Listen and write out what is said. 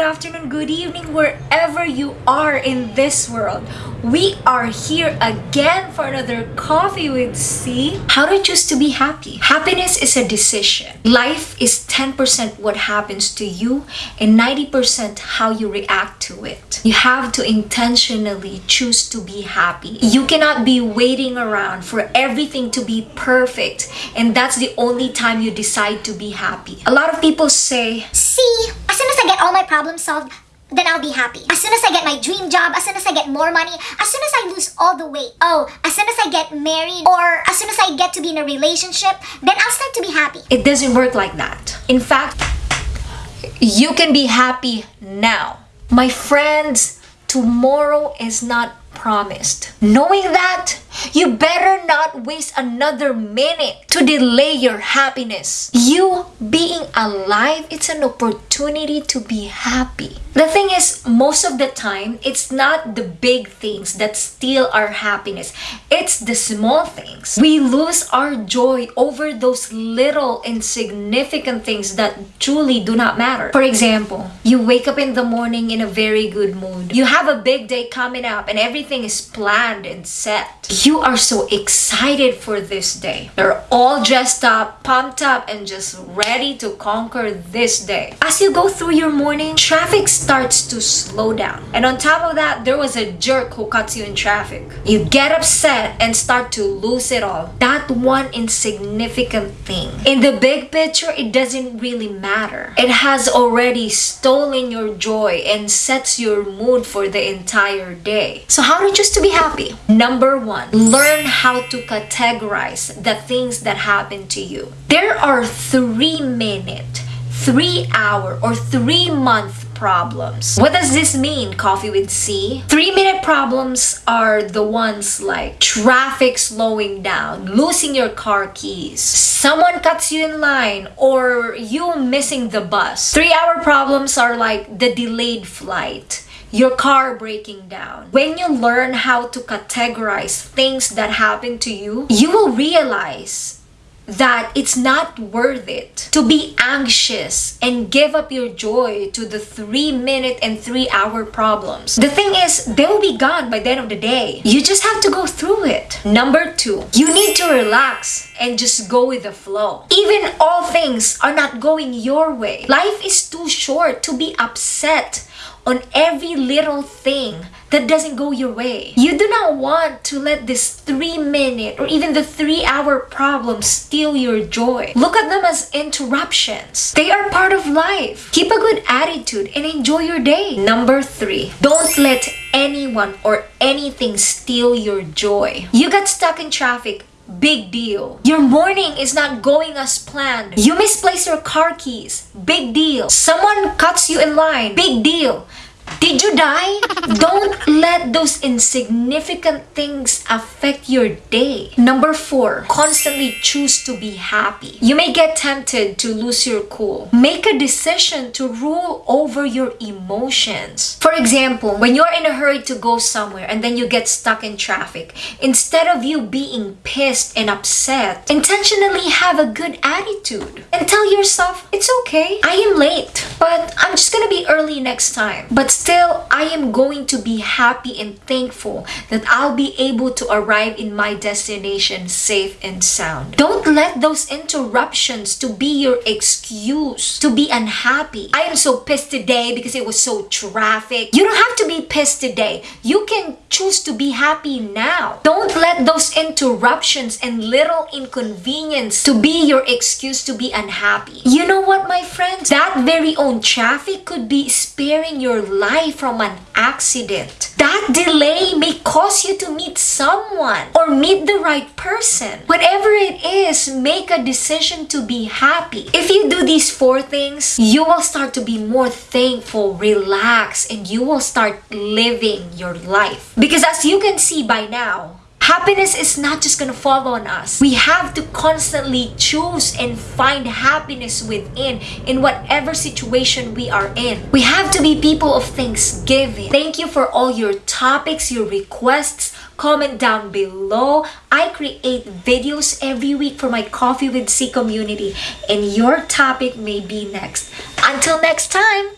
afternoon, good evening, wherever you are in this world. We are here again for another Coffee with C. How to choose to be happy. Happiness is a decision. Life is 10% what happens to you and 90% how you react to it. You have to intentionally choose to be happy. You cannot be waiting around for everything to be perfect and that's the only time you decide to be happy. A lot of people say, See, I get all my problems solved, then I'll be happy. As soon as I get my dream job, as soon as I get more money, as soon as I lose all the weight, oh, as soon as I get married, or as soon as I get to be in a relationship, then I'll start to be happy. It doesn't work like that. In fact, you can be happy now. My friends, tomorrow is not promised. Knowing that, you better not waste another minute to delay your happiness. You being alive, it's an opportunity to be happy. The thing is, most of the time, it's not the big things that steal our happiness. It's the small things. We lose our joy over those little insignificant things that truly do not matter. For example, you wake up in the morning in a very good mood. You have a big day coming up and everything is planned and set. You are so excited for this day. You're all dressed up, pumped up, and just ready to conquer this day. As you go through your morning, traffic starts to slow down. And on top of that, there was a jerk who cuts you in traffic. You get upset and start to lose it all. That one insignificant thing. In the big picture, it doesn't really matter. It has already stolen your joy and sets your mood for the entire day. So how to choose to be happy? Number one, learn how to categorize the things that happen to you. There are three minute, three hour, or three month problems. What does this mean, Coffee with C? Three minute problems are the ones like traffic slowing down, losing your car keys, someone cuts you in line, or you missing the bus. Three hour problems are like the delayed flight your car breaking down. When you learn how to categorize things that happen to you, you will realize that it's not worth it to be anxious and give up your joy to the three minute and three hour problems. The thing is, they will be gone by the end of the day. You just have to go through it. Number two, you need to relax and just go with the flow. Even all things are not going your way. Life is too short to be upset on every little thing that doesn't go your way. You do not want to let this three minute or even the three hour problem steal your joy. Look at them as interruptions. They are part of life. Keep a good attitude and enjoy your day. Number three, don't let anyone or anything steal your joy. You got stuck in traffic Big deal. Your morning is not going as planned. You misplace your car keys. Big deal. Someone cuts you in line. Big deal. Did you die? Let those insignificant things affect your day. Number four, constantly choose to be happy. You may get tempted to lose your cool. Make a decision to rule over your emotions. For example, when you're in a hurry to go somewhere and then you get stuck in traffic, instead of you being pissed and upset, intentionally have a good attitude and tell yourself, it's okay, I am late, but I'm just gonna be early next time. But still, I am going to be happy and thankful that I'll be able to arrive in my destination safe and sound. Don't let those interruptions to be your excuse to be unhappy. I am so pissed today because it was so traffic. You don't have to be pissed today. You can choose to be happy now. Don't let those interruptions and little inconvenience to be your excuse to be unhappy. You know what, my friends? That very own traffic could be sparing your life from an accident. Delay may cause you to meet someone or meet the right person. Whatever it is, make a decision to be happy. If you do these four things, you will start to be more thankful, relaxed, and you will start living your life. Because as you can see by now, Happiness is not just gonna fall on us. We have to constantly choose and find happiness within in whatever situation we are in. We have to be people of thanksgiving. Thank you for all your topics, your requests. Comment down below. I create videos every week for my Coffee with C community and your topic may be next. Until next time!